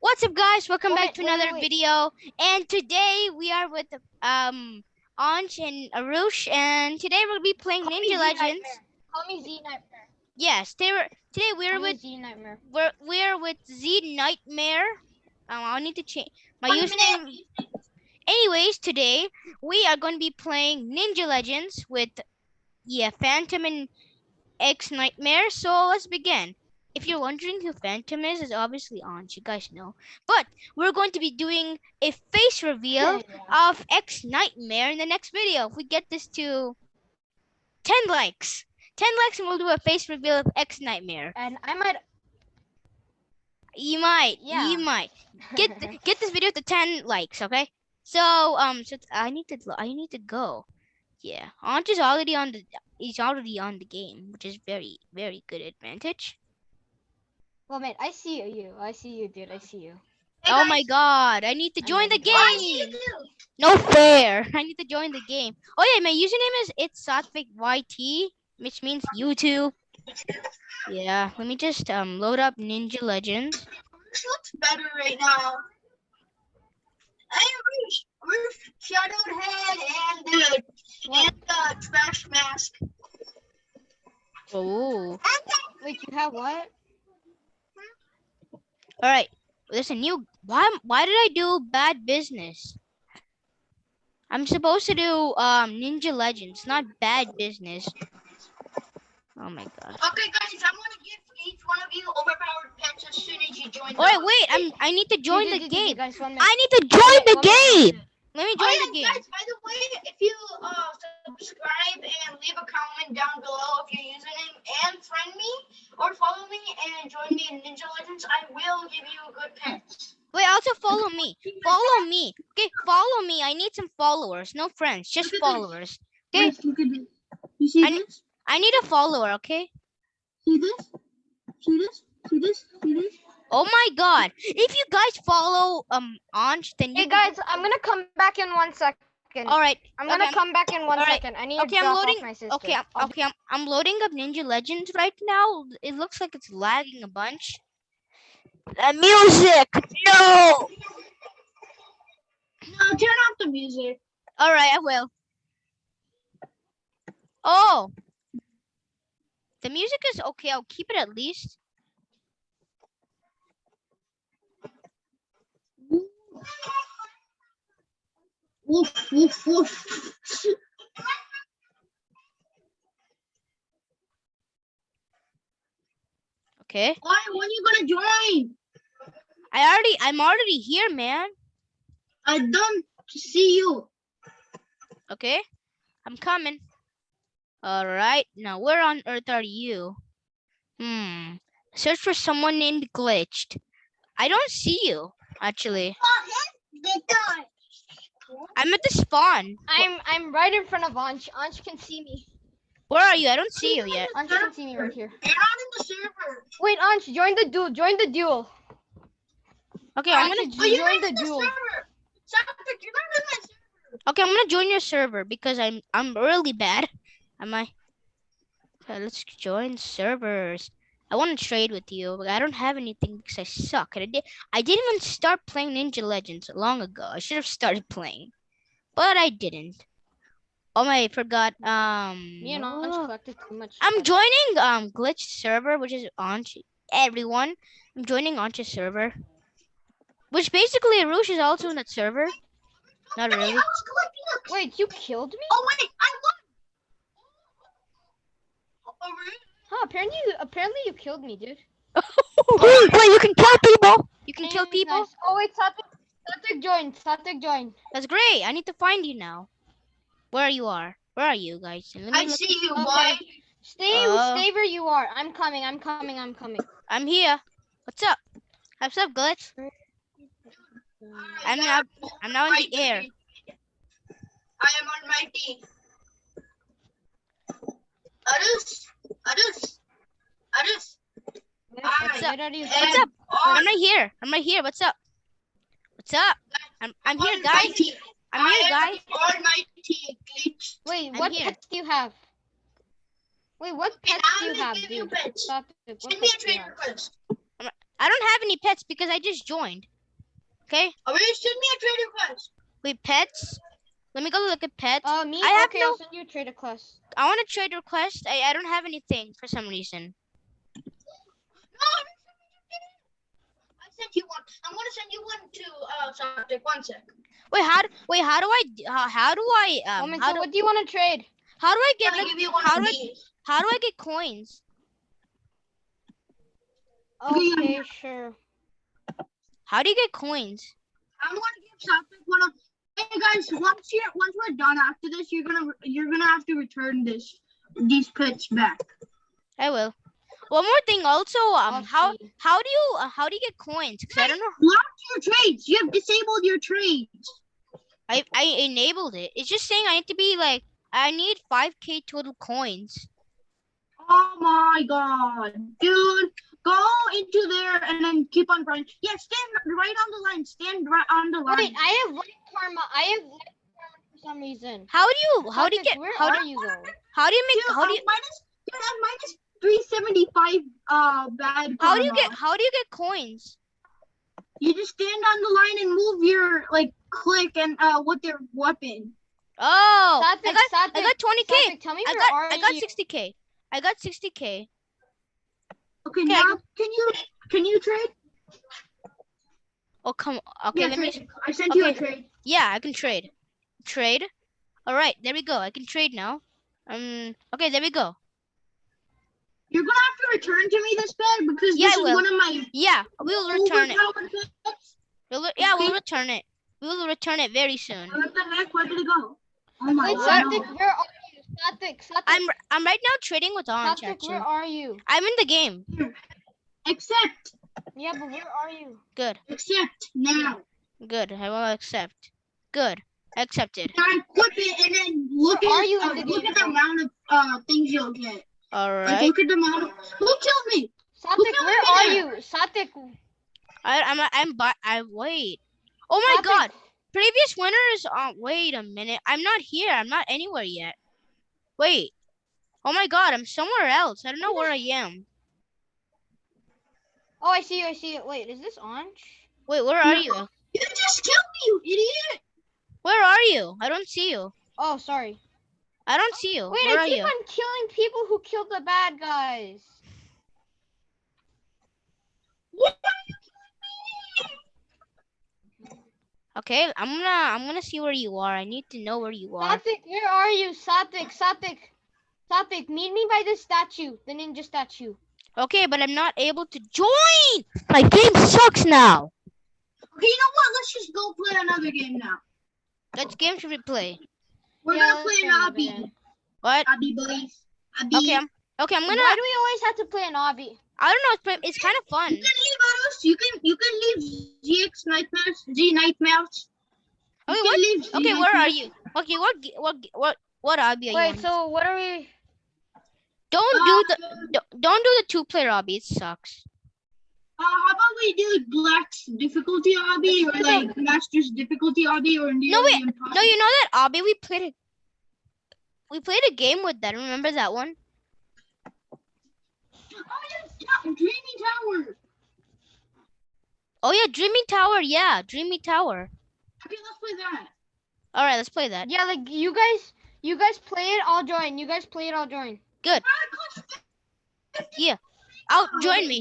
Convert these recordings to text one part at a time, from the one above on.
What's up, guys? Welcome Wait, back to wait, another wait. video. And today we are with um Anj and Arush, and today we'll be playing Call Ninja Legends. Call me Z Nightmare. Yes, today we're today we're with Z Nightmare. we're we're with Z Nightmare. Um, I'll need to change my One username. Anyways, today we are going to be playing Ninja Legends with yeah Phantom and X Nightmare. So let's begin. If you're wondering who Phantom is, is obviously Anj. You guys know. But we're going to be doing a face reveal Yeah. of X Nightmare in the next video. If we get this to 10 likes, 10 likes, and we'll do a face reveal of X Nightmare. And I might. You might, Yeah. you might get th- get this video to 10 likes, okay? So um, so I need to I need to go. Yeah, Anj is already on the he's already on the game, which is very very good advantage. Well, man, I see you. I see you, dude. I see you. oh my god, I need to join the game. No fair. I need to join the game. Oh yeah, my username is it's Satvik YT, which means YouTube. Yeah, let me just um load up Ninja Legends. This looks better right now. Hey, Roosh, Roosh, shadowed head and the What? and the trash mask. Oh, uh, Wait, you have what? All right. There's a new. Why? Why did I do bad business? I'm supposed to do um Ninja Legends, not bad business. Oh my god. Okay, guys, I'm gonna give each one of you overpowered pets as soon as you join. All right, the wait. I'm. I need to join the game. Guys, one minute. I need to join the One minute, one game. Let me Oh, join yeah, the game. guys, by the way, if you uh, subscribe and leave a comment down below if your username and friend me or follow me and join me in Ninja Legends, I will give you a good pets. Wait, also follow me. Follow me. Okay, follow me. I need some followers. No friends, just followers. Okay, Yes, look at this. You see I this? I need a follower, okay? See this? See this? See this? See this? Oh my god. If you guys follow um Anj, then you Hey, guys, I'm gonna come back in one second. All right. I'm gonna okay, come back in one Alright. second. I need Okay, to I'm loading- off my sister. Okay, I'm, okay, I'm, I'm loading up Ninja Legends right now. It looks like it's lagging a bunch. The music. No. No, turn off the music. All right, I will. Oh. The music is okay. I'll keep it at least. Woof, woof, woof. Okay. Why? When you gonna join? I already I'm already here, man. I don't see you. Okay. I'm coming. All right. Now, where on earth are you? Hmm. Search for someone named Glitched. I don't see you, actually. I'm at the spawn. I'm I'm right in front of Ansh. Ansh can see me. Where are you? I don't see you yet. Ansh can see me right here. You're not in the server. Wait, Ansh, join the duel. Join the duel. Okay, I'm gonna. Oh, you're join not in the the duel. server. You're not in my server. Okay, I'm gonna join your server because I'm I'm really bad. Am I? Okay, let's join servers. I want to trade with you, but I don't have anything because I suck. And I did. I didn't even start playing Ninja Legends long ago. I should have started playing, but I didn't. Oh my! I forgot. Um. Me and Ansh oh. collected too much. I'm joining um glitch server, which is on everyone. I'm joining Ancha's server, which basically Arush is also in that server. Not Hey, really. I was collecting. Wait, you killed me? Oh wait, I won. Oh, really? Huh? Apparently, you, apparently you killed me, dude. Wait, you can kill people. You can kill Nice, people. nice. Oh wait, Satvik, Satvik joined. Satvik joined. That's great. I need to find you now. Where are you are? Where are you guys? Let me I see you, Okay. boy. Stay, Oh. stay where you are. I'm coming. I'm coming. I'm coming. I'm here. What's up? What's up, glitch? I'm now. I'm now in the air. I am on my team. Arush, Arush, Arush. What's up? Where are you? What's up? I'm right here. I'm right here. What's up? What's up? I'm I'm here, guys. I'm here, guys. am on my team, glitch. Wait, what pets do you have? Wait, what now do you have, give you dude? pets. Satvik, what Send me a pets do you trade request. I don't have any pets because I just joined. Okay, Oh, you send me a trade request. wait, pets. Let me go look at pets. Uh, me. I have okay, no- I'll send you a trade request. I want a trade request. I, I don't have anything for some reason. No, I sent you one. I'm gonna send you one to uh subject. One sec. Wait, how? do- Wait, how do I? d- How, how do I? Um, Woman, how so do, what do you want to trade? how do I get? Like, give you one how of do I? How do I get coins? Okay, yeah, Okay, yeah. sure. How do you get coins? I'm gonna give subject one of. Hey guys, once you're once we're done after this, you're gonna you're gonna have to return this these pets back. I will. One more thing, also, um, how how do you uh, how do you get coins? 'Cause I don't know. Block your trades. You have disabled your trades. I I enabled it. It's just saying I need to be like I need five k total coins. Oh my god, dude. Go into there and then keep on running. Yeah, stand right on the line. Stand right on the line. Wait, I have light karma. I have light karma for some reason. How do you how do you get Where how do are you you though? how do you make Dude, how do I'm you minus, dude, I'm minus 375 uh bad how do you get how do you get coins? You just stand on the line and move your like click and uh with your weapon. Oh, I Satvik, got I Satvik, got twenty k. Satvik, tell me I where got I got sixty k. I got sixty k. Okay, Okay, now can you can you trade? Oh come okay yeah, let me. I sent you a okay. trade. yeah I can trade. Trade. All right, there we go. I can trade now. Um. Okay, there we go. You're gonna have to return to me this bed because Yeah, this is one of my Yeah, we'll return it. We'll, yeah, we'll return it. We will return it very soon. What the heck? Where did it go? Oh my god. Satvik, where? Satvik, Satvik, I'm I'm right now trading with Orange Satvik, actually. where are you? I'm in the game. Accept. Yeah, but where are you? Good, Accept now. good. I will accept. Good, accepted. Now equip it and then look Where at are you uh, the look at the amount of uh things you'll get. All Like look at the amount of who killed me? Satvik, killed where me are there? you? Satvik, I I'm I'm but I wait. Oh my Satvik, God! Previous winners. Uh, wait a minute. I'm not here. I'm not anywhere yet. Wait. Oh my God! I'm somewhere else. I don't know where I am. Oh, I see you. I see you. Wait, is this orange? Wait, where are No. you? You just killed me, you idiot! Where are you? I don't see you. Oh, sorry. I don't see you. Wait, where I are keep you? on killing people who killed the bad guys. What Okay, I'm gonna I'm gonna see where you are. I need to know where you are. Satvik, where are you? Satvik, Satvik. Satvik, meet me by the statue, the ninja statue. Okay, but I'm not able to join. My game sucks now. Okay, you know what? Let's just go play another game now. What game should we play? We're Yeah, gonna play play an another obby. What? Obby boys. Obby. Okay, I'm okay. I'm gonna. Why do we always have to play an obby? I don't know. It's, it's kind of fun. You can leave us. You can you can leave ZX Nightmares. G Nightmares. Okay, what? leave Z Okay, where are you? Okay, what? What? What? What obby are you Wait, on? so what are we? Don't do the Uh, don't, don't do the two player obby. It sucks. Uh, how about we do Black's difficulty obby or Let's like Master's difficulty obby or nearly No, wait, impossible? No, you know that obby we played a we played a game with that. Remember that one? Oh yeah, yeah, Dreamy Tower. Oh yeah, Dreamy Tower. Yeah, Dreamy Tower. Okay, let's play that. All right, let's play that. Yeah, like you guys, you guys play it. I'll join. You guys play it. I'll join. Good. Ah, yeah, Out, Oh, join me.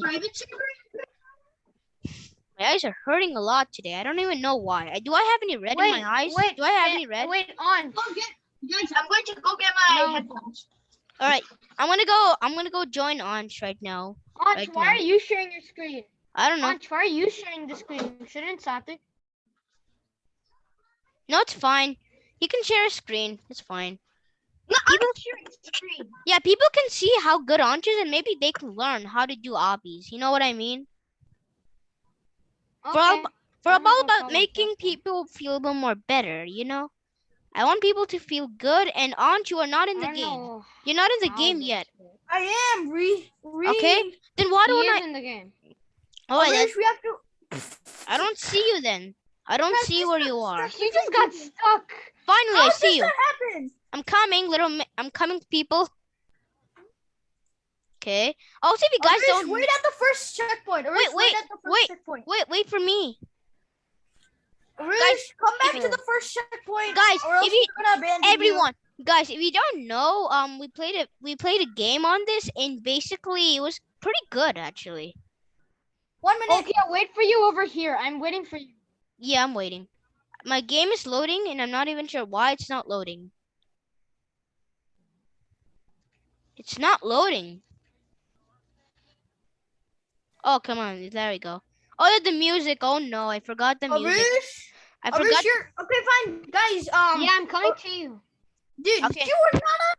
My eyes are hurting a lot today. I don't even know why. Do I have any red Wait, in my eyes? wait, do I have any red? Wait, on. Go get, guys, I'm going to go get my No. headphones. All right, I'm gonna go. I'm gonna go join Ansh right now. Ansh, Right why now. are you sharing your screen? I don't know. Why are you sharing the screen? Shouldn't Satvik? No, it's fine. He can share a screen. It's fine. No, I'm sharing screen. Yeah, people can see how good Ansh is, and maybe they can learn how to do obbies. You know what I mean? For all, for I all about making people feel a little more better. You know. I want people to feel good, and Ansh, you are not in the game. know You're not in the how game yet. I am re re. Okay. Then why don't I? in the game. Oh, wait, Others, we have to. I don't see you then. I don't Press see where you are. press You just got stuck. Finally, How I see you. that happen? I'm coming, little. I'm coming, people. Okay. Also, if you guys Arush, don't wait at the first checkpoint. Arush, Wait, wait, at the first wait. checkpoint. wait, wait for me, Guys, come back to the first checkpoint. Guys, if you- abandon you. everyone. Guys, if you don't know, um, we played it. We played a game on this, and basically, it was pretty good, actually. One minute. Okay, I'll wait for you over here. I'm waiting for you. Yeah, I'm waiting. My game is loading, and I'm not even sure why it's not loading. It's not loading. Oh, come on. There we go. Oh, the music. Oh, no. I forgot the music. Arush, I Arush, forgot. you're okay. Fine, guys. Um, yeah, I'm coming to you. dude, Okay. you were not.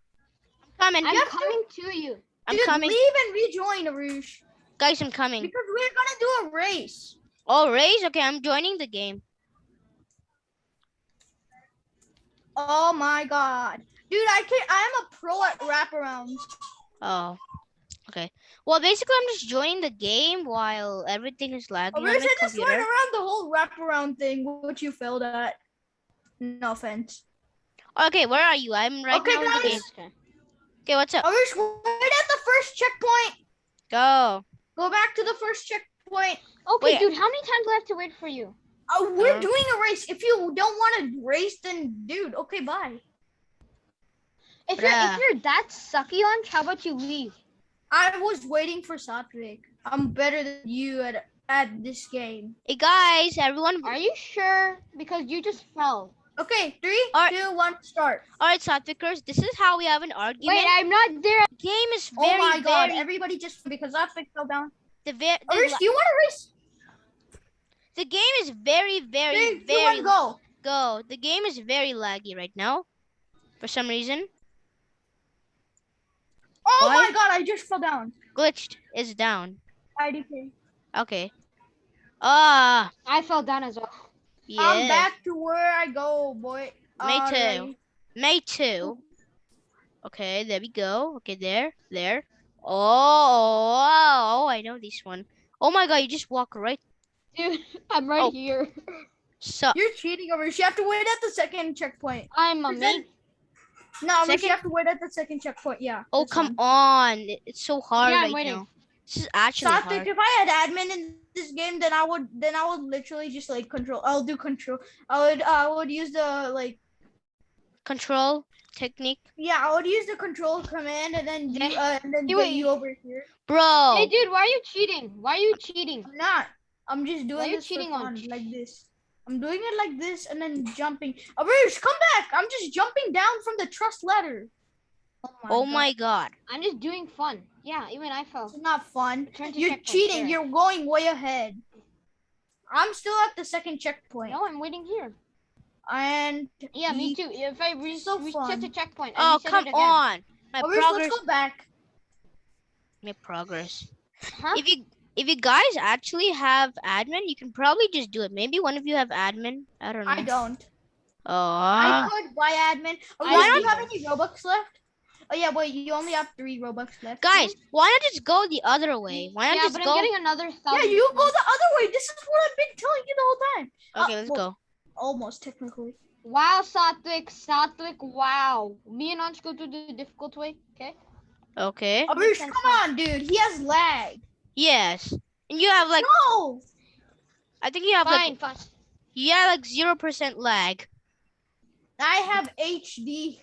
coming. I'm have to- coming to you. I'm dude, coming. leave and rejoin, Arush, Guys, I'm coming. because we're gonna do a race. Oh, race? Okay, I'm joining the game. Oh my god, dude, I can't. I'm a pro at wraparounds. Oh. Okay. Well, basically, I'm just joining the game while everything is lagging on Arush, my I just went around the whole wraparound thing, which you failed at. No offense. Okay, where are you? I'm right Okay, now in the game. guys. Okay, what's up? Arush, wait at the first checkpoint. Go. Go back to the first checkpoint. Okay, Wait. dude, how many times do I have to wait for you? Oh, we're Uh. doing a race. If you don't want to race, then dude, okay, bye. If you're if you're that sucky lunch, how about you leave? I was waiting for Satvik. I'm better than you at at this game. Hey, guys, everyone. Are you sure? Because you just fell. Okay, three, Alright. two, one, start. All right, Satvikers, this is how we have an argument. Wait, I'm not there. game is very, oh my god, very, everybody just because Satvik fell down. the, ve- the, do you want to race? the game is very, very, Three, two, very one, go. go. The game is very laggy right now, for some reason. Oh Why? my god, I just fell down. Glitched is down. IDK. Okay. Ah, I fell down as well. Yeah. I'm back to where I go, boy. Me too. Alright. May two. Okay, there we go. Okay, there, there. Oh, oh, I know this one. Oh my god, you just walk right. Dude, I'm right Oh. here. So, You're cheating, Arush. You have to wait at the second checkpoint. I'm a Present- mate. No, Arush, Second- you have to wait at the second checkpoint. Yeah. oh come one. on, it's so hard Yeah, I'm right waiting. now. This is actually Satvik, hard. if I had admin in this game, then I would then I would literally just like control. I'll do control. I would I would use the like Control technique, yeah I would use the control command and then you, uh, and then hey, get wait. you over here. bro. Hey, dude, why are you cheating? Why are you cheating? I'm not. I'm just doing Why you this cheating on like this. I'm doing it like this and then jumping. Arush, come back! I'm just jumping down from the truss ladder. Oh my. oh God. my god. I'm just doing fun. Yeah, even I fell. It's not fun. You're cheating. there. You're going way ahead. I'm still at the second checkpoint. No, I'm waiting here. And Yeah, me too. If I re- So reset fun. the checkpoint, I Oh reset come it again. on. My oh, Arush, progress. let's go back. My progress. Huh? If you if you guys actually have admin, you can probably just do it. Maybe one of you have admin. I don't know. I don't. Oh. I could buy admin. Oh, I why don't. you have any Robux left? Oh yeah, wait, you only have three Robux left. Guys, why not just go the other way? Why not yeah, just but go? I'm getting another Yeah, you go the other way. This is what I've been telling you the whole time. Okay, Uh, let's well, go. Almost technically. Wow, Satvik, Satvik, wow. Me and Ansh go to the difficult way, okay? Okay. Arush, come on, dude. He has lag. Yes. And you have like no. I think you have like Fine, fine. you have like zero percent lag. I have HD.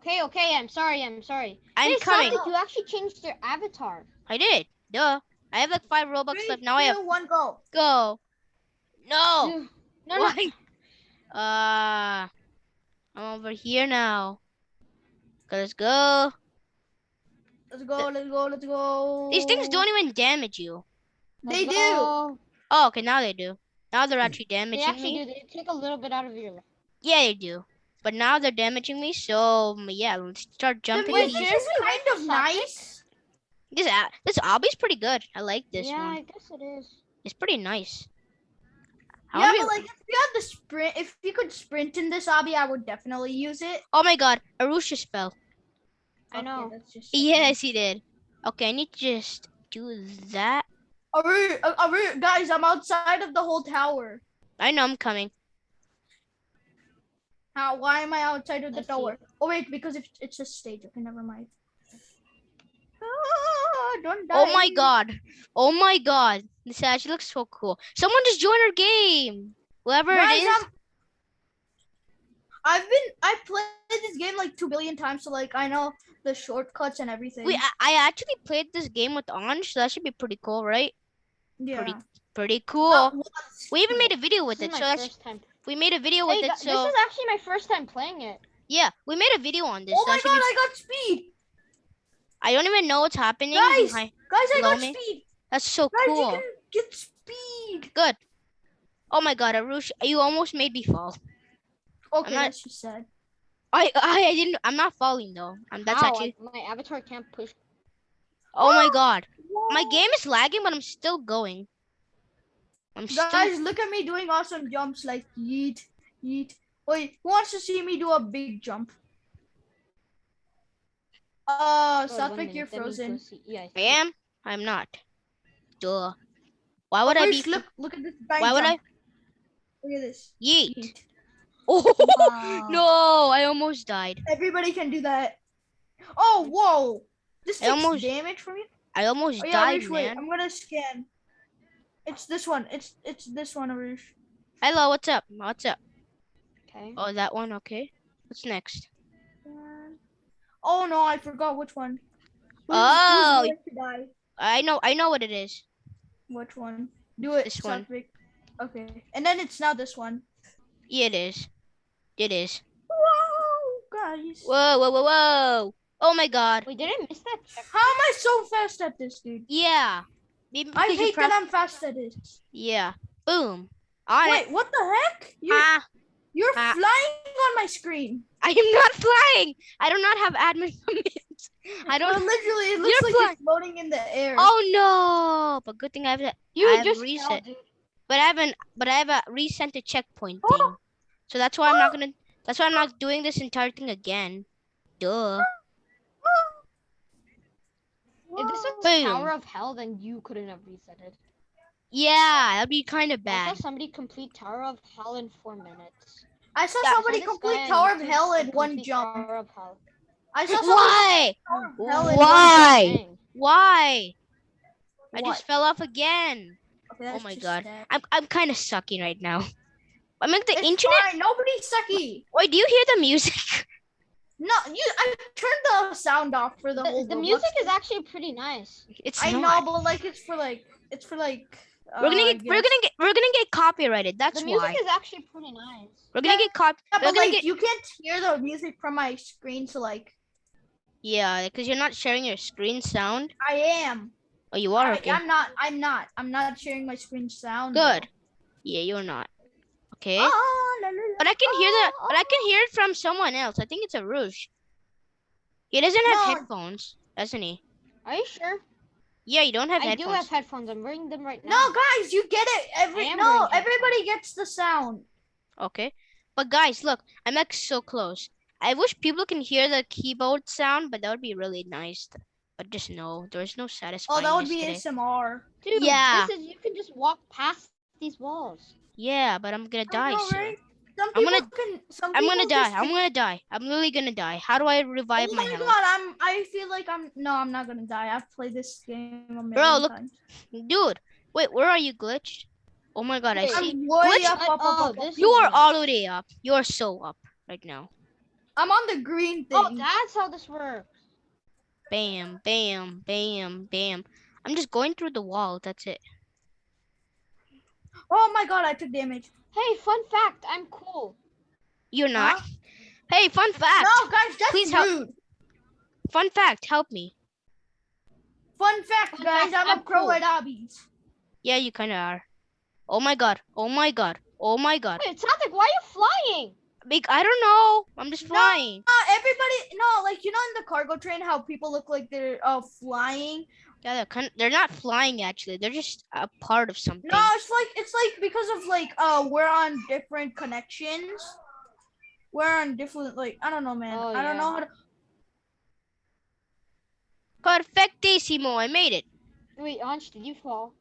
Okay, okay, I'm sorry, I'm sorry. I'm hey, coming. Satvik, you actually changed your avatar. I did. Duh. I have like five Robux Three, left. Now I have one, go. go. No. No, no. Why? Uh I'm over here now. Let's go. Let's go. Let's go. Let's go. These things don't even damage you. They Let's do. go. Oh, okay, now they do. Now they're actually They damaging actually me. do. They take a little bit out of your life. Yeah, they do. But now they're damaging me, so mm, yeah, let's start jumping. Wait, there's is kind of nice. This a- this obby's pretty good. I like this one. yeah, one. I guess it is. It's pretty nice. How Yeah, but like if you had the sprint, if you could sprint in this obby, I would definitely use it. oh my god, Arusha just fell. I know. just Yes, he did. Okay, I need to just do that. Aru, uh, Aru, guys, I'm outside of the whole tower. I know I'm coming. How? Why am I outside of the Let's see. tower? Oh wait, because if it's a stage. Okay, never mind. Ah, don't die. Oh my god. Oh my god. This actually looks so cool. Someone just joined our game. Whoever Guys, it is. I'm- I've been I've played this game like two billion times, so like I know the shortcuts and everything. We, I, I actually played this game with Anj, so that should be pretty cool, right? yeah. pretty Pretty cool. We even made a video with This it, so that's. We made a video with Hey, it, so this is actually my first time playing it. yeah, we made a video on this. Oh so my god, be- I got speed, I don't even know what's happening. Guys! Hi- guys! I got me? speed, That's so guys! You cool. can get speed. Good. Oh my god, Arush, you almost made me fall. Okay, not- that's just sad. I, I, I didn't. I'm not falling though. Um, that's How? actually. My avatar can't push. Oh my god, my game is lagging, but I'm still going. I'm. Guys, look at me doing awesome jumps like yeet, yeet. Wait, who wants to see me do a big jump? Uh, Oh, one Satvik, minute, you're frozen. Yeah. I am. I'm not. Duh. Why would I be? Look, look at this giant Why would I? Look at this. Yeet. Yeet. Oh Wow. no! I almost died. Everybody can do that. Oh, whoa! This I takes almost damage from you. I almost Oh yeah, died, Arush, wait. man. I'm gonna scan. It's this one. It's it's this one, Arush. Hello, what's up? What's up? Okay. Oh, that one. Okay. What's next? Oh no, I forgot which one. Who's, Oh. Who's going to die? I know. I know what it is. Which one? Do it, This one. Satvik. Okay, and then it's now this one. Yeah, it is. It is. Whoa, guys! Whoa! Whoa! Whoa! Whoa! Oh my god. We didn't miss that check? How am I so fast at this, dude? Yeah. Maybe I hate that I'm fast at. Yeah. Boom. On it. Wait, what the heck? You Ah, you're ah. flying on my screen. I am not flying. I do not have admin permissions. I don't. literally, it looks You're like you're floating in the air. Oh no! But good thing I have that. You I have just reset. But I haven't. But I have a resent a checkpoint Oh. thing. So that's why I'm not gonna. That's why I'm not doing this entire thing again. Duh. If this was Boom. Tower of Hell, then you couldn't have reset it. Yeah, that'd be kind of bad. I saw somebody complete Tower of Hell in four minutes. I saw Yeah, somebody This complete Tower of Hell in one jump. Tower of Hell. I saw somebody Why? Tower of Hell in Why? one jump. Dang. Why? I just fell off again. Okay, Oh my God. sad. I'm I'm kind of sucking right now. I'm like the It's internet. fine, Nobody's sucky. Wait, do you hear the music? No, you. I turned the sound off for the, whole. The, the Roblox music thing. is actually pretty nice. It's I not. know, but like it's for like it's for like. We're gonna uh, get we're gonna get we're gonna get copyrighted. That's why. the music why. is actually pretty nice. We're gonna get cop. Yeah, We're but gonna like get you can't hear the music from my screen, so like yeah, because you're not sharing your screen sound. I am. Oh, you are I, okay. I'm not. I'm not. I'm not sharing my screen sound. Good. Yeah, you're not. Okay. Ah, la, la, la. But I can hear the ah, but I can hear it from someone else. I think it's a Rouge. He doesn't have No. headphones, doesn't he? Are you sure? Yeah, you don't have headphones. I do have headphones. I'm wearing them right now. No, guys, you get it. Every no, everybody gets the sound. Okay. But guys, look, I'm like so close. I wish people can hear the keyboard sound, but that would be really nice. But just no, there's no satisfaction. Oh, that would be today. ASMR. Dude, Yeah. This is you can just walk past these walls. Yeah, but I'm gonna die know, soon. right? Some I'm gonna- can. Some I'm gonna die. just I'm gonna die. I'm literally gonna die. How do I revive Oh my, my health? god, I'm. I feel like I'm. No, I'm not gonna die. I've played this game a million Bro, look- times. Dude, wait, where are you glitched? Oh my god, I see. I'm way Glitch- up, up, up, Oh, up, up. this You is are nice. all the way up. You are so up right now. I'm on the green oh, thing. Oh, that's how this works. Bam, bam, bam, bam. I'm just going through the wall. That's it. Oh my god, I took damage. Hey, fun fact, I'm cool. You're not. Huh? Hey, fun fact. No, guys, that's Please help- rude. Fun fact. Help me. Fun fact, Fun guys, fact, I'm a I'm pro cool. at obbies. Yeah, you kind of are. Oh my god. Oh my god. Oh my god. Wait, Satvik, why are you flying? Big. I don't know. I'm just No. flying. Uh, everybody, no, like you know, in the cargo train, how people look like they're uh flying. Yeah, they're kind. They're not flying actually. They're just a part of something. No, it's like it's like because of like uh we're on different connections. We're on different like I don't know, man. Oh, I don't know how to. Perfectissimo. I made it. Wait, Ansh, did you fall?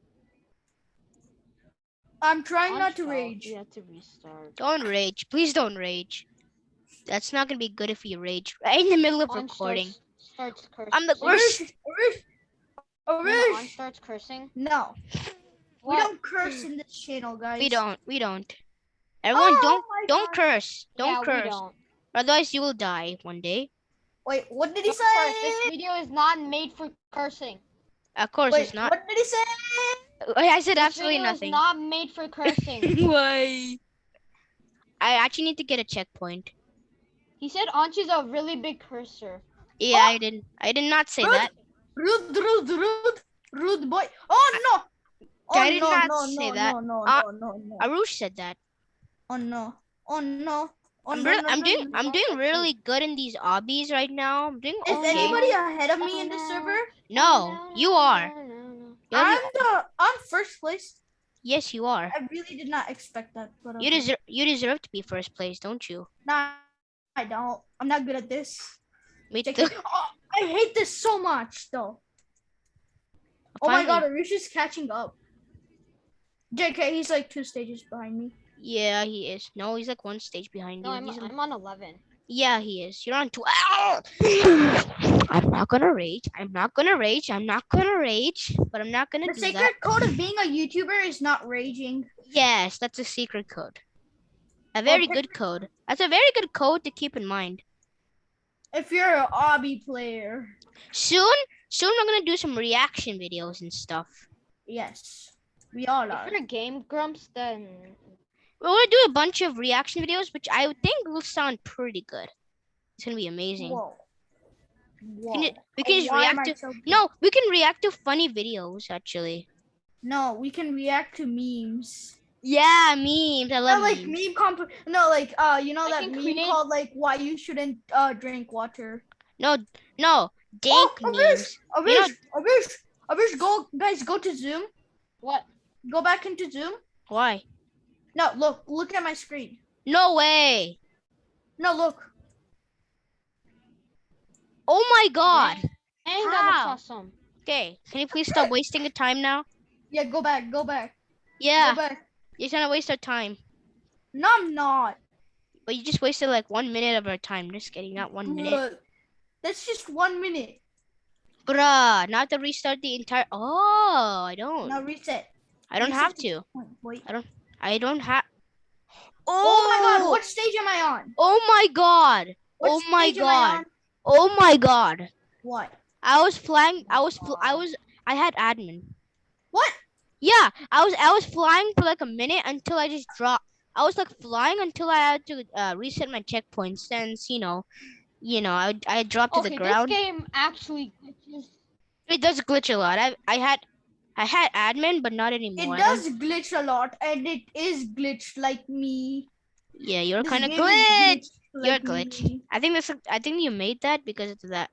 I'm trying Ansh not to fell. rage. You have to restart. Don't rage. Please don't rage. That's not gonna be good if you rage right in the middle of Ansh, recording. Start, starts. I'm the So- worst. Arush, when starts cursing. no, we don't curse in this channel, guys. We don't. We don't. Everyone, Oh don't don't God. curse. Don't yeah, We curse. don't. Otherwise, you will die one day. Wait, what did he Of course, say? this video is not made for cursing. Of course, Wait, it's not. what did he say? I said This absolutely video nothing. Is not made for cursing. Why? I actually need to get a checkpoint. he said Anchi's a really big cursor. Yeah, Oh! I didn't. I did not say Rude. that. Rude, rude, rude, rude boy. Oh no! Oh I did no, not no, say no, that. no, no, Uh, no, no, no. Arush said that. Oh no! Oh no! Oh I'm, no, real- no, I'm no, doing. no, I'm doing really good in these obbies right now. I'm doing Is okay. anybody ahead of me in this Oh, server? No, you are. No, no, no. You're I'm the- the I'm first place. yes, you are. I really did not expect that. But You okay. deserve. You deserve to be first place, don't you? Nah, I don't. I'm not good at this. Me JK. too. Oh, I hate this so much, though. Oh my god, Finally. Arush is catching up. JK, he's like two stages behind me. Yeah, he is. No, he's like one stage behind No, you. I'm, He's on- I'm on 11. Yeah, he is. You're on 12. Ah! I'm not gonna rage. I'm not gonna rage. I'm not gonna rage. But I'm not gonna The do secret code of being a YouTuber is not raging. Yes, that's a secret code. A very pick- good code. That's a very good code to keep in mind. If you're an obby player, Soon, soon we're gonna do some reaction videos and stuff. yes, we all are. If are. you're Game Grumps, then We're gonna do a bunch of reaction videos, which I think will sound pretty good. It's gonna be amazing. Whoa. We Whoa. can, ju- we can just react to. so- No, we can react to funny videos actually. No, we can react to memes. Yeah, memes. I love Not like memes. meme comp. No, like uh, you know I that meme create- called like why you shouldn't uh drink water. No, no, dank Oh, memes. Avish, You know- Avish, Avish, Avish, go guys, go to Zoom. what? Go back into Zoom. Why? No, look, look at my screen. No way. No, look. Oh my god. Dang, that How? looks awesome. Okay, can you please stop wasting your time now? Yeah, go back, go back, Yeah, go back. You're trying to waste our time. No, I'm not. But you just wasted like one minute of our time. Just kidding, not one minute. That's just one minute. Bruh, not to restart the entire. Oh, I don't. Now reset. I don't reset have to. point. Wait. I don't I don't have. Oh my god, oh! what stage am I on? Oh my god. What Oh my stage am I God. Oh my god. What? I was flying. I was. I was. I had admin. What? Yeah, I was. I was flying for like a minute until I just dropped. I was like flying until I had to uh, reset my checkpoints. Since you know, you know, I I dropped to Okay, the this ground. game actually glitches. It does glitch a lot. I I had I had admin, but not anymore. I does glitch a lot, and it is glitched like me. Yeah, you're kind of glitch. glitched You're like glitch. me. I think that's. I think you made that because of that.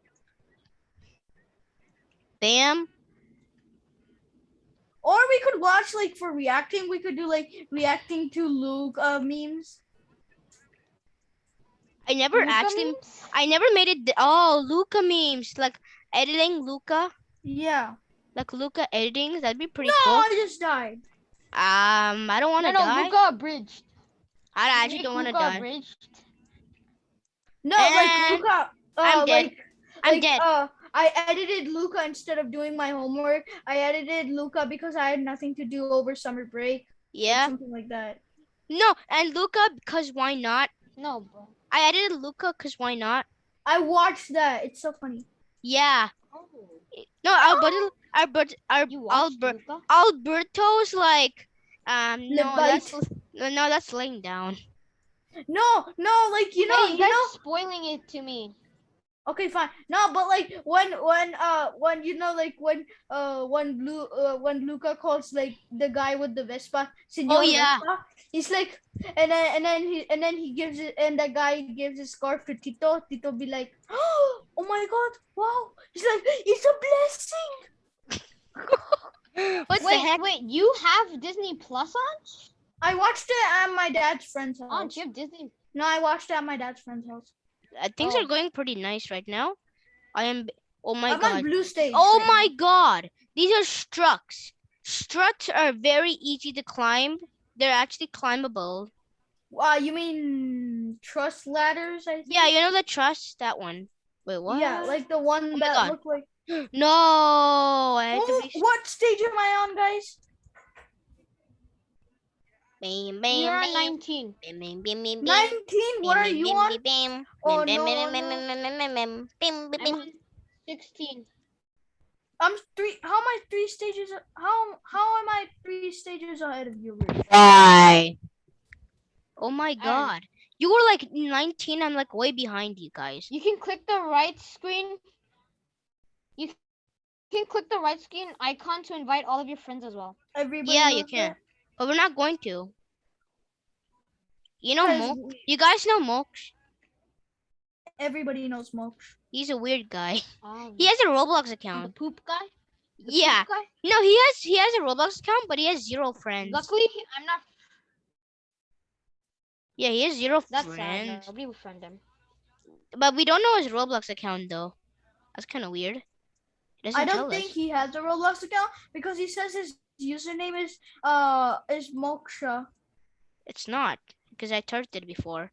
Bam. Or we could watch like for reacting. We could do like reacting to Luke uh, memes. I never Luca actually. memes? I never made it. Oh, Luca memes like editing Luca, Yeah. like Luca editing. That'd be pretty No, cool. I just died. Um, I don't want No, to no, die. Luca abridged. I actually Make don't want to die. abridged. No, like Luca. Uh, I'm dead. Like, I'm like, dead. Uh, I edited Luca instead of doing my homework. I edited Luca because I had nothing to do over summer break. Yeah. Something like that. No, and Luca because why not? No, bro. I edited Luca because why not? I watched that. It's so funny. Yeah. Oh, No, Alberto, Albert, Al- you watched Albert, Alberto's like, um, no, that's no, no, that's laying down. No, no, like you know, hey, you you guys know. spoiling it to me. Okay, fine. No, but like when when uh when you know like when uh when Lu uh, when Luca calls like the guy with the Vespa, Senor Oh, yeah. Vespa, he's like and then and then he and then he gives it and that guy gives his scarf to Tito. Tito be like, oh my god, wow! He's like, it's a blessing. What wait, the heck? wait, you have Disney Plus on? I watched it at my dad's friend's house. On, you have Disney. No, I watched it at my dad's friend's house. Uh, things Oh. are going pretty nice right now. I am. Oh my I'm god. blue stage. Oh right my now. god. These are struts. Struts are very easy to climb. They're actually climbable. Uh, you mean truss ladders? I think. Yeah, you know the truss, that one. Wait, what? Yeah, like the one my that looked like. No, I had Oh, to be. what stage am I on, guys? Bam, We bam, are bam, 19. bam, bam, bam, bam, bam, 19. What are you on? bam, bam, Oh, no, bam, bam, no. bam, bam, bam, bam, bam, bam, bam, I'm 16. I'm three. How am I three stages? How how am I three stages ahead of you? Why? Oh my Alright. god. You were like 19, I'm like way behind you guys. You can click the right screen. You can click the right screen icon to invite all of your friends as well. Everybody. Yeah, you can. that? But we're not going to. You know Guys, You guys know Mox? Everybody knows Mox. He's a weird guy. Um, He has a Roblox account. the account. poop guy. The poop Yeah. guy? No, he has he has a Roblox account, but he has zero friends. Luckily, I'm not. Yeah, he has zero That's friends. sad. Nobody would friend him. But we don't know his Roblox account though. That's kind of weird. I don't think us. he has a Roblox account because he says his username is uh is Moksha. It's not because I touched it before.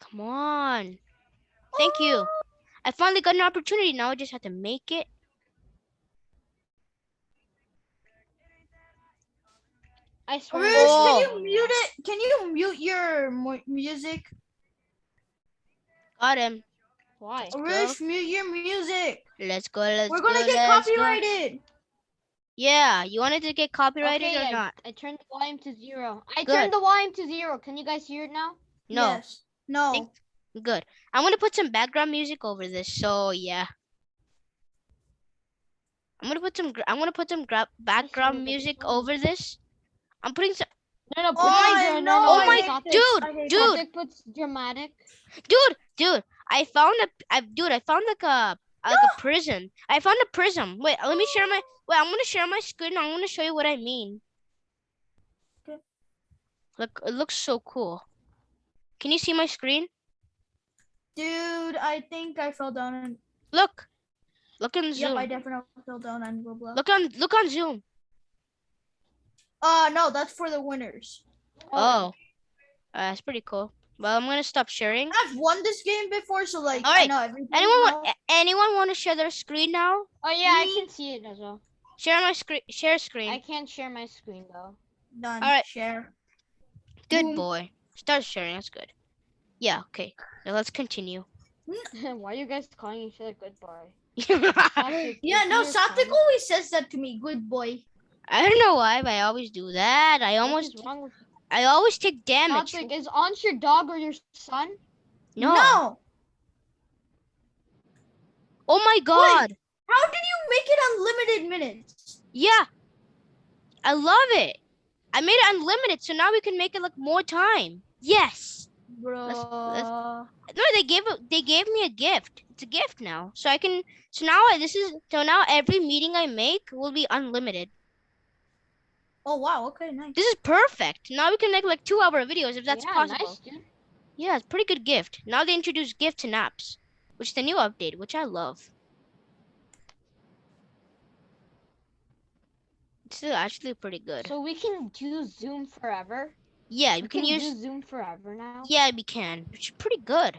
Come on. Thank you. I finally got an opportunity. Now I just have to make it. I swear. Rush, Oh. can you mute it? Can you mute your mu- music? Got him. Why? Rush, mute your music. Let's go. Let's We're gonna get let's go. Copyrighted. Yeah, you wanted to get copyrighted Okay, or I, not? I turned the volume to zero. I Good. turned the volume to zero. Can you guys hear it now? No. Yes. No. Think- Good. I'm gonna put some background music over this. So yeah. I'm gonna put some. I'm gonna put some gra- background music it's over this. I'm putting some. No, no, Oh, put I no, no, no, Oh my- Satvik- dude, dude. Puts dramatic. Dude, dude, I found a. I dude, I found like a like a prism. I found a prism. Wait, let me share my. Wait, I'm gonna share my screen. I'm gonna show you what I mean. Okay. Look, it looks so cool. Can you see my screen? Dude, I think I fell down and Look, look on yep, Zoom. I definitely fell down on Roblox. Look on look on Zoom. Uh no, that's for the winners. Oh, uh, that's pretty cool. Well, I'm gonna stop sharing. I've won this game before, so like I Alright, know. Anyone want? Anyone want to share their screen now? Oh yeah, Me? I can see it as well. Share my screen. Share screen. I can't share my screen though. Done. Alright. Share. Good Boom. boy. Start sharing. That's good. Yeah. Okay. Now let's continue. Why are you guys calling each other good boy? Yeah, no, he your Satvik son? always says that to me. Good boy. I don't know why, but I always do that. I almost, is wrong with I always take damage. Satvik? Is Ansh your dog or your son? No. No. Oh my god. How did you make it unlimited minutes? Yeah. I love it. I made it unlimited, so now we can make it like more time. Yes. Bro. let's- No, they gave. They gave me a gift. It's a gift now, so I can. So now I, this is. So now every meeting I make will be unlimited. Oh wow, okay, nice. This is perfect. Now we can make like two-hour videos if that's yeah, possible. Nice, dude. Yeah, it's a pretty good gift. Now they introduced gifts and apps, which is the new update, which I love. It's still actually pretty good. So we can do Zoom forever. yeah, We you can use. do Zoom forever now. Yeah, we can, which is pretty good.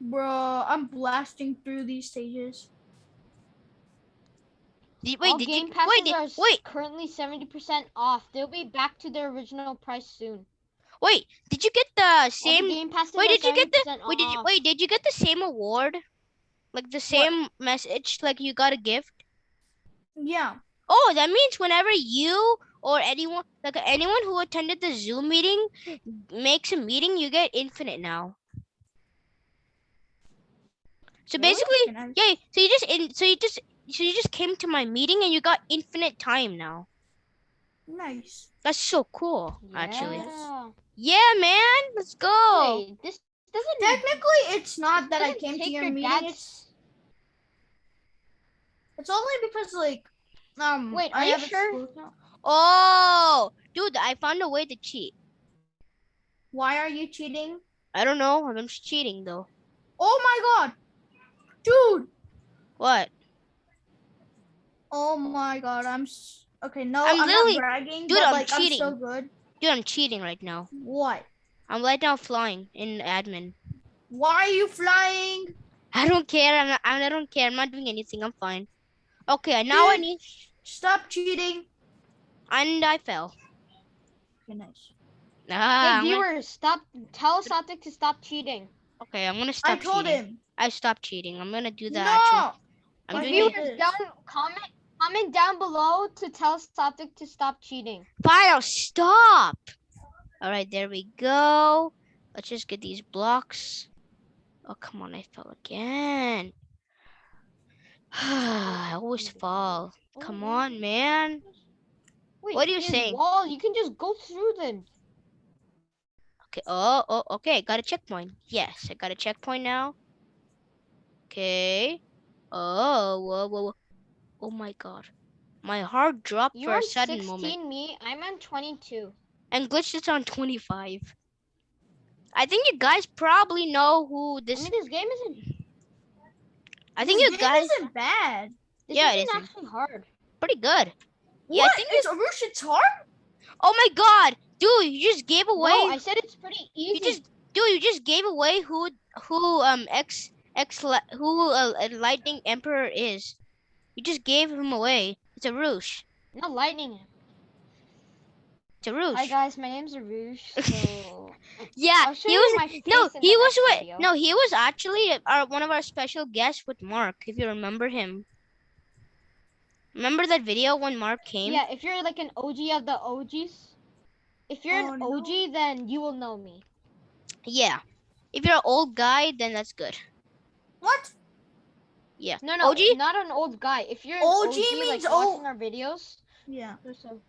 Bro, I'm blasting through these stages. Did, wait, All did game you? passes Wait, did, are wait, currently seventy percent off. They'll be back to their original price soon. wait. Did you get the All the same? game passes Wait, did you get the? 70% Wait, did you? Wait, did you get the same award? Like the same message? Like you got a gift? Yeah. Oh, that means whenever you or anyone, like anyone who attended the Zoom meeting, makes a meeting, you get infinite now. So basically, nice. yeah. So you just in, so you just, so you just came to my meeting and you got infinite time now. Nice. That's so cool, actually. Yeah. Yeah, man. Let's go. Wait, this doesn't. Technically, it's not that I came to your your meeting. It's it's only because like um. Wait, I are you have sure? Oh, dude, I found a way to cheat. Why are you cheating? I don't know. I'm just cheating though. Oh my god, dude. What? Oh my god, I'm s- okay. No, I'm I'm, literally- not bragging, dude, but I'm like I'm so cheating. good. Dude, I'm cheating right now. What? I'm right now flying in admin. Why are you flying? I don't care. I'm not, I don't care. I'm not doing anything. I'm fine. Okay, now I Dude. need. Stop cheating. And I fell. Okay, nice. Ah, I'm hey, gonna- viewers, stop. Tell Soptic to stop cheating. okay, I'm gonna stop I told cheating. him. I stopped cheating. I'm gonna do that. no. Actually. I'm But doing you- it. Viewers, this. down comment comment down below to tell Satvik to stop cheating. Fine, stop. All right, there we go. Let's just get these blocks. Oh, come on, I fell again. I always fall. Come on, man. Wait, What are you saying? Wall, you can just go through them. Okay. Oh, oh, okay. Got a checkpoint. Yes, I got a checkpoint now. Okay. Oh, whoa, whoa, whoa. Oh my god. My heart dropped You're for a sudden 16, moment. me. I'm on 22. And Glitch is on 25. I think you guys probably know who this. I this. mean, this game isn't. I think This you game guys isn't bad. This Yeah, it isn't. actually hard. pretty good. Yeah, I think it's Arush, it's hard? Oh my god, dude! You just gave away. No, I said it's pretty easy. you just, dude, you just gave away who who um X X who uh, Lightning Emperor is. You just gave him away. It's Arush. Not lightning. It's Arush. Hi guys, my name's Arush. So yeah, he was. my No, he was with. video. No, he was actually our one of our special guests with Mark. If you remember him. Remember that video when Mark came? Yeah, if you're like an OG of the OGs, if you're Oh, an no. OG, then you will know me. Yeah. If you're an old guy, then that's good. What? Yeah. No, no, OG? not an old guy. If you're OG OG, means like old- watching our videos. Yeah. So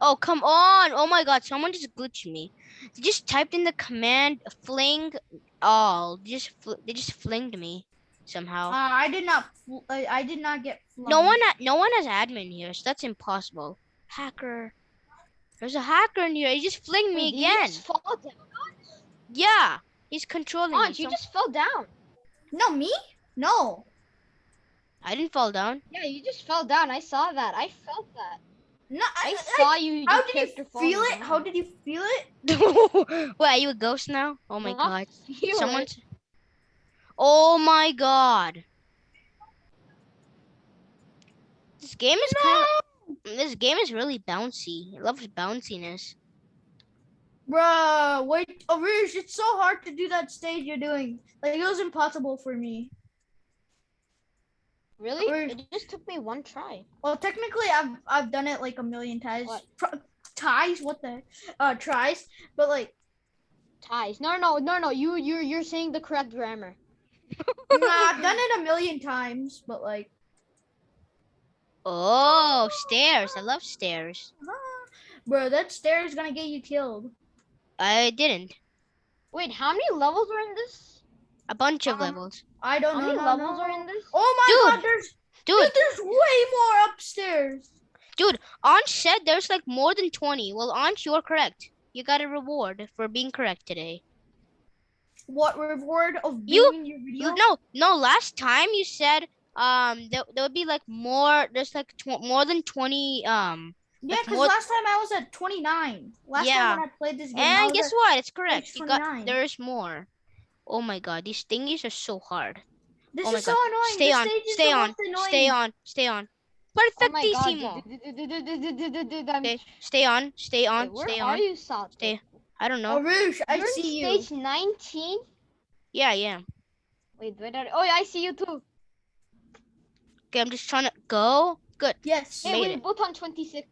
Oh, come on. Oh my god, someone just glitched me. They just typed in the command fling all. They just fl- they just flinged me somehow. Uh, I did not. I, I did not get. no one no one has admin here, so that's impossible. Hacker. There's a hacker in here. He just flinged me Wait, did you again. just fall down? Yeah. He's controlling me. You so- just fell down. No, me? No. I didn't fall down. Yeah, you just fell down. I saw that. I felt that. No. I, I I- saw you. how did you feel it? down. How did you feel it? Wait, are you a ghost now? Oh my Huh? god. Feel it. Someone's Oh my god. This game is kind of this game is really bouncy. It loves bounciness. Bruh, wait, oh, Arush, it's so hard to do that stage you're doing. Like, it was impossible for me. Really? Or- It just took me one try. Well, technically, I've I've done it like a million times. What? Tr- ties? What the? Uh, tries. But like, Ties. No, no, no, no. You, you, you're saying the correct grammar. nah, I've done it a million times. But like, Oh, stairs. I love stairs. bro, that stair is gonna get you killed. I didn't. Wait, how many levels are in this? A bunch of Um, levels. I don't How know. many levels are in this? Oh my Dude. god, there's Dude, dude, there's way more upstairs. Dude, Ansh said there's like more than 20. Well, Ansh, you're correct. You got a reward for being correct today. What reward of You- being in your video? No, no, last time you said um there, there would be like more there's like tw- more than 20 um yeah, because more- last time I was at 29. Last Yeah. time when I played this game, I And was guess at- what? It's correct. You got there's more. Oh my god, these thingies are so hard. This oh is so annoying. Stay this on, stay on, stay on, oh stay on. Perfectissimo. Oh stay on, stay on, Wait, stay on. Where are you, Salt? Stay. I don't know. Arush, I You're see you. stage 19? Yeah, I am. Wait, where are Oh, yeah, I see you too. Okay, I'm just trying to go. Good. Yes. Hey, we're both on 26.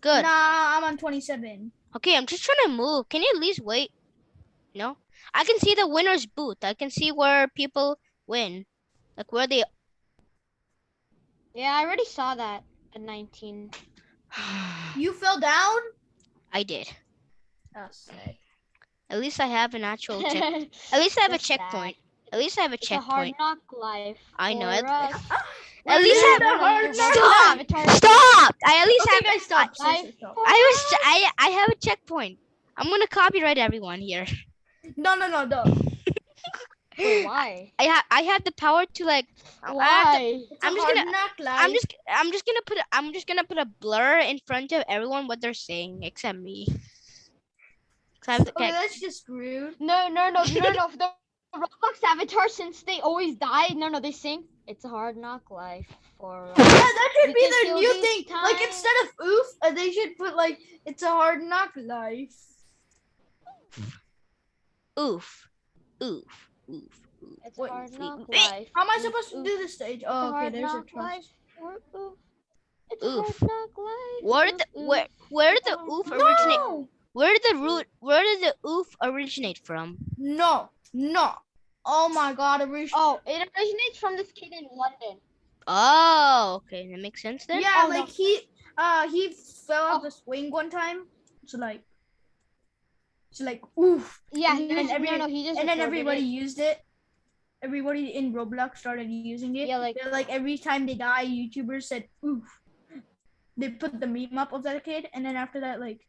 Good. Nah, I'm on 27. Okay, I'm just trying to move. Can you at least wait? No? I can see the winner's booth. I can see where people win. Like where they Yeah, I already saw that at 19. You fell down? I did. Oh, sick. At least I have an actual check. At least I have a That's sad. checkpoint. At least I have a It's a hard knock life. I know, it- At We least did I a hard Stop! Avatar- Stop! I at least Okay, have. guys, stop. I- Seriously. I was. I. I have a checkpoint. I'm gonna copyright everyone here. No, no, no, no. Why? I have. I have the power to like. I have to- Why? It's a I'm just hard gonna- knock life. I'm just. I'm just gonna put. A, I'm just gonna put a blur in front of everyone what they're saying except me. 'Cause I have the- Okay, okay, that's just rude. No, no, no, no, no. no. Roblox avatar since they always die. No, no, they sing. It's a hard knock life for. Yeah, that should be their new these thing. Like instead of oof, uh, they should put like it's a hard knock life. Oof. Oof. Oof. Oof. It's Wait, hard knock life. How am I Oof, supposed to do this stage? Oh, okay. There's a knock trust. Oof, oof. It's Oof. hard knock life. Where did the oof. where where did the oof originate? No, Where did the root where did the oof originate from? no, no. Oh my God, Arish. Oh, it originates from this kid in London. Oh, okay, that makes sense then. yeah, Oh, no. like he, uh, he fell off Oh. the swing one time. So like, so like oof, Yeah, And then every- no, no, he just and then everybody it. used it. Everybody in Roblox started using it. Yeah, like- They're like every time they die, YouTubers said oof. They put the meme up of that kid, and then after that, like,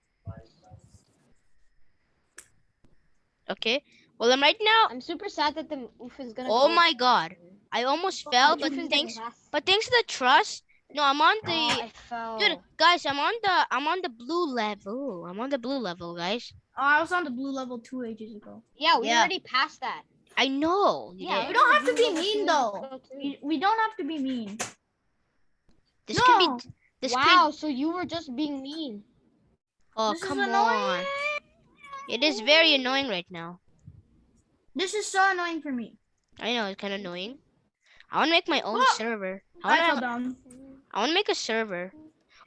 Okay. Well, I'm right now. I'm super sad that the oof is gonna. Oh go. my God! I almost fell, but thanks gonna but thanks to the truss. No, I'm on Oh, the. I fell. Dude, guys, I'm on the I'm on the blue level. I'm on the blue level, guys. Oh, I was on the blue level two ages ago. Yeah, we Yeah. already passed that. I know. you Yeah, did. We don't have to be mean though. is go too. We, we don't have to be mean. This can No. be. This wow, can. so you were just being mean. Oh This come annoying. on! It is very annoying right now. This is so annoying for me. I know it's kind of annoying. I want to make my own Oh, server. I I fell want to. down. I want to make a server.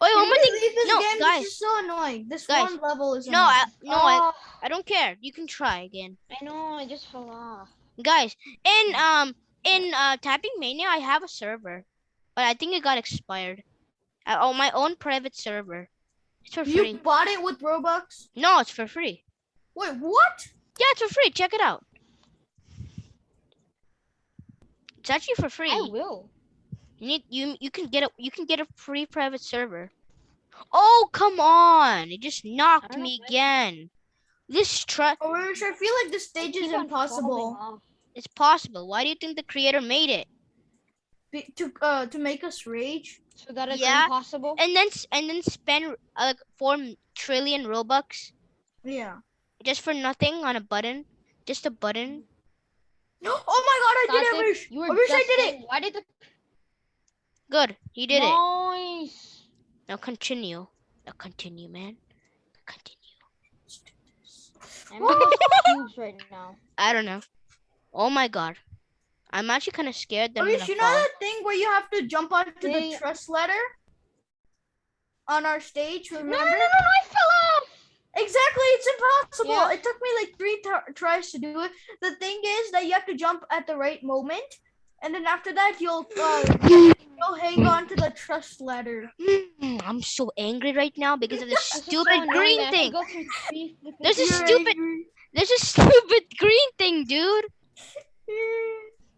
Oh, wait, one more you thing. this No, game? guys. This is so annoying. This Guys. one level is No, I no, I, Oh, I don't care. You can try again, I know, I just fell off. guys. In um in uh Tapping Mania, I have a server, but I think it got expired. I own my own private server. It's for You free. bought it with Robux? No, it's for free. Wait, what? Yeah, it's for free. Check it out. It's actually for free. I will. You need you you can get a you can get a free private server. Oh come on! It just knocked me know. again. This try Oh, I feel like this stage is impossible. it's possible. Why do you think the creator made it? Be- to uh to make us rage. So that it's Yeah, impossible. And then and then spend uh, like four trillion m- robux Yeah. just for nothing on a button, just a button. Oh my god, I did it, Classic, Rich. You were I wish I did it. Why did the Good, you did it. Nice. Now continue. Now continue, man. Continue. I'm making right now. I don't know. Oh my god. I'm actually kind of scared that I'm Rich, you know fall. that thing where you have to jump onto They- the truss ladder? On our stage, remember? no, no, no, no, I fell off. Exactly, it's impossible. Yeah. It took me like three tries to do it. The thing is that you have to jump at the right moment, and then after that you'll uh, you'll hang on to the truss ladder. Mm, I'm so angry right now because of this This so stupid green I thing. go through three different- There's a stupid, there's a stupid green thing, dude.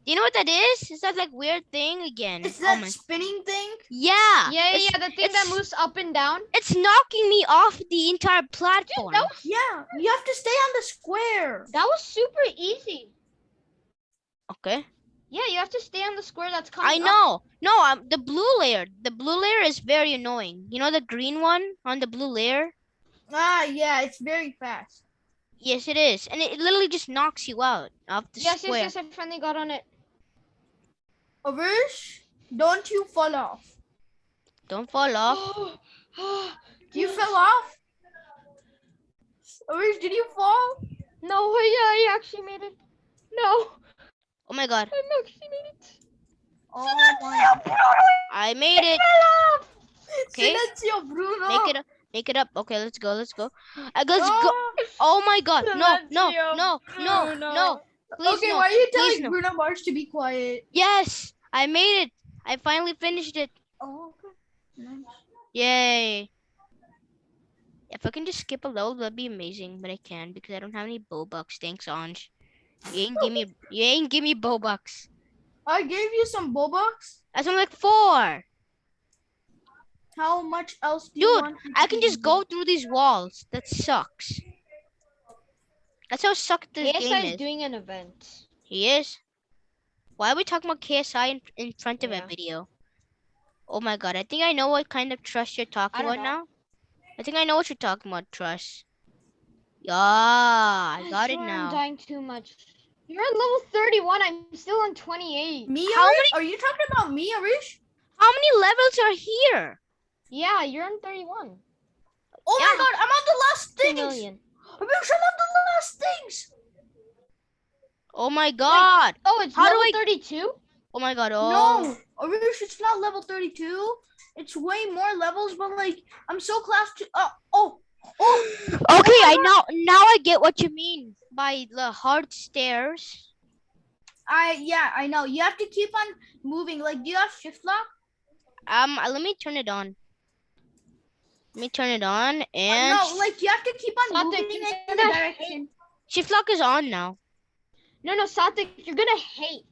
Do you know what that is? Is that like weird thing again? It's oh that my. spinning thing. Yeah. Yeah, yeah, yeah. The thing that moves up and down. It's knocking me off the entire platform. That was, Yeah, you have to stay on the square. that was super easy. Okay. Yeah, you have to stay on the square that's coming I up. know. No, um, the blue layer. The blue layer is very annoying. You know the green one on the blue layer? Ah, yeah, it's very fast. Yes, it is, and it, it literally just knocks you out of the Yes, square. yes, yes. I finally got on it. Avarish, don't you fall off. Don't fall off. You fell off. Avarish, did you fall? No, yeah, I actually made it. No, Oh my god, I actually made it. Oh my. I made it. Okay. Bruno. Make it up. Make it up. Okay, let's go. Let's go. Uh, let's go. Oh. Oh my god. No, no, no, no, no. Please okay, no. why are you Please telling no. Bruno Mars to be quiet? Yes, I made it. I finally finished it. Oh, okay. Yay. If I can just skip a level, that'd be amazing. But I can because I don't have any Bobucks. Thanks, Ansh. You ain't give me. You ain't give me Bobucks. I gave you some Bobox. That's only like four. How much else do you Dude, want? me I can just go through these walls. That sucks. That's how suck this KSI game is is. doing an event. He is. Why are we talking about KSI in, in front of Yeah. a video? Oh my god, I think I know what kind of truss you're talking about know. now. I think I know what you're talking about, truss. Yeah, I got it now. I'm dying too much. You're on level 31. I'm still on 28. Me, How Arish? Are you talking about me, Arish? How many levels are here? Yeah, you're on 31. Oh Yeah. my god, I'm on the last 2 things. million. Arish, I'm on the last things. Oh my god. Oh, it's How do level I- 32? Oh my god. Oh. No, Arish, it's not level 32. It's way more levels, but like, I'm so class two. Uh, oh, oh, Okay, I now now I get what you mean by the hard stairs. I, yeah, I know. You have to keep on moving. Like, do you have shift lock? Um, uh, let me turn it on. Let me turn it on and no, like, you have to keep on Satvik, moving in the direction. shift lock is on now. No, no, Satvik, you're gonna hate.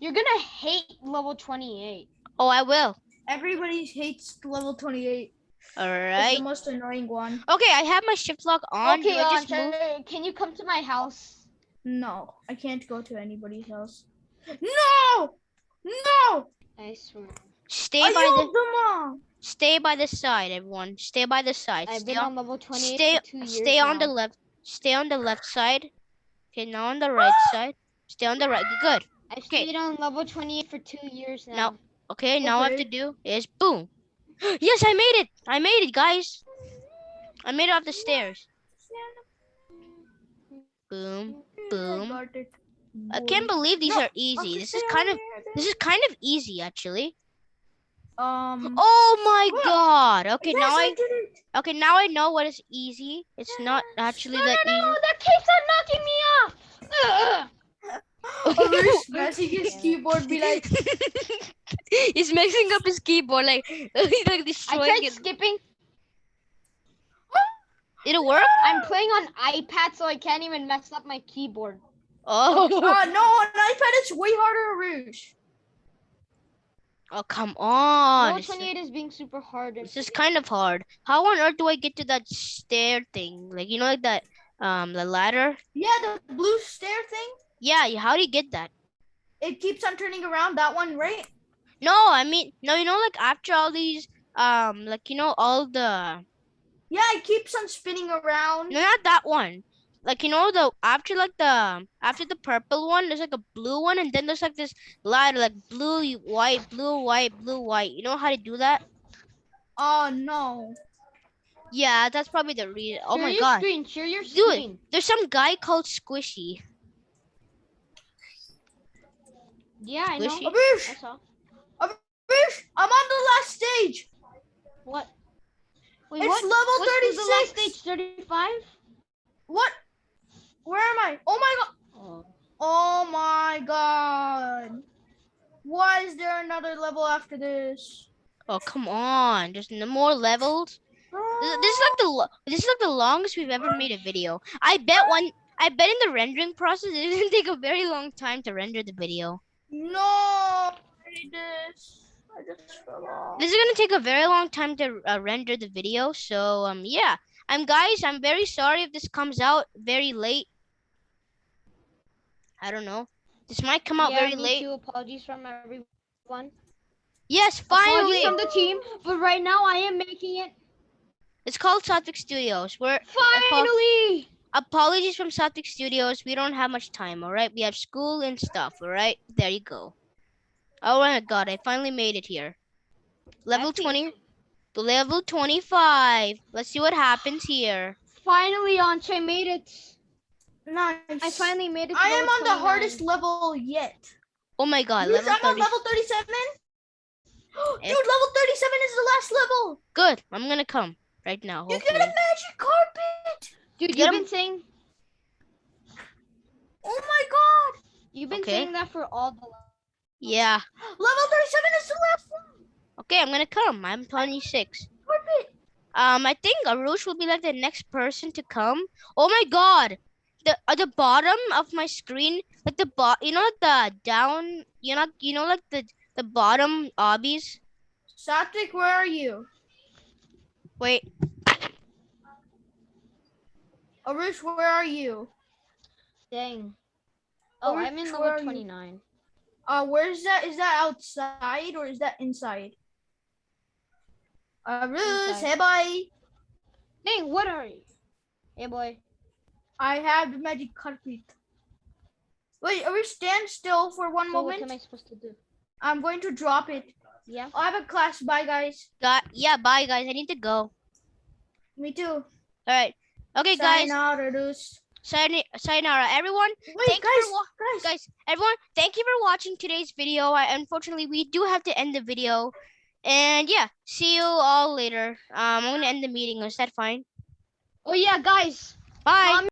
You're gonna hate level 28. Oh, I will. Everybody hates level 28. All It's the most annoying one. Okay, I have my shift lock on. okay, Do I uh, just move? Can you come to my house? No, I can't go to anybody's house. No! No! I swear. Stay Are by you the the mom? stay by the side, everyone. Stay by the side. I've Stay been on, on level 28 stay for two years stay on the left. Stay on the left side. Okay, now on the right side. Stay on the right. Good. I've okay. stayed on level 28 for two years now. Now- Okay, now what I have to do is boom. Yes, I made it. I made it, guys. I made it off the stairs. Boom. Boom. I can't believe these No, are easy. This is kind of this is kind of easy actually. Um. Oh my What? god. Okay, yes, now I I okay now I know what is easy. It's not actually no, that no, no, easy. that keeps on knocking me off. Ugh. Arish messing his keyboard be like, He's messing up his keyboard like he's like I destroying tried it. skipping. It'll work? I'm playing on iPad, so I can't even mess up my keyboard. Oh. uh, no, on iPad it's way harder, Arish. Oh come on. Level This is- 28 is being super hard. This is kind of hard. How on earth do I get to that stair thing? Like you know, like that um the ladder. Yeah, the blue stair thing. Yeah, how do you get that? It keeps on turning around. That one, right? No, I mean no. You know, like after all these um, like you know all the Yeah, it keeps on spinning around. no, not that one. Like you know the after like the after the purple one, there's like a blue one, and then there's like this ladder like blue, white, blue, white, blue, white. You know how to do that? Oh no. Yeah, that's probably the reason. Oh share my your god, Screen, share your Do it. there's some guy called Squishy. Yeah, I know. Squishy. Arish, I saw. Arish, I'm on the last stage. What? Wait, it's what? level What's the last 36. stage? 35? What? Where am I? Oh my god. Oh. Oh my god. Why is there another level after this? Oh come on, there's no more levels. This, this is like the this is like the longest we've ever made a video. I bet one. I bet in the rendering process it didn't take a very long time to render the video. No. I hate this. I just fell off. This is gonna take a very long time to uh, render the video. So um yeah, I'm guys. I'm very sorry if this comes out very late. I don't know. This might come out yeah, very late. Too. Apologies from everyone. Yes, finally. Apologies finally. from the team, but right now I am making it. It's called Satvik Studios. We're Finally! Apologies from Satvik Studios. We don't have much time, all right? We have school and stuff, all right? There you go. Oh my god, I finally made it here. Level That's 20 to level 25. Let's see what happens here. Finally, Ansh made it. Nice. I finally made it. To I am level on the hardest level yet. Oh my god, level I'm on level 37. Dude, level 37 is the last level. Good. I'm gonna come right now. You get a magic carpet. Dude, Get you've 'em. been saying Oh my god. you've been Okay. saying that for all the. Yeah. Level 37 is the last one. Okay, I'm gonna come. I'm 26. Carpet. Um, I think Arush will be like the next person to come. Oh my god. The at the bottom of my screen, like the bot, you know, the down, you know, you know, like the the bottom obbies. Satvik, where are you? Wait, Arush, where are you? Dang. Oh, Where- I'm in where level are you? 29. Uh, where's that? Is that outside or is that inside? Arush, Inside. hey boy. Dang, what are you? Hey, boy. I have the magic carpet. Wait, are we stand still for one So what moment? am I supposed to do? I'm going to drop it. Yeah. I have a class. Bye, guys. Got yeah. Bye, guys. I need to go. Me too. All right. Okay, guys. Sayonara, dudes. Sayonara, everyone. Wait, Thank you guys, for guys. guys, everyone, thank you for watching today's video. I, unfortunately, we do have to end the video. And yeah, see you all later. Um, I'm gonna end the meeting. Is that fine? Oh yeah, guys. Bye. Comment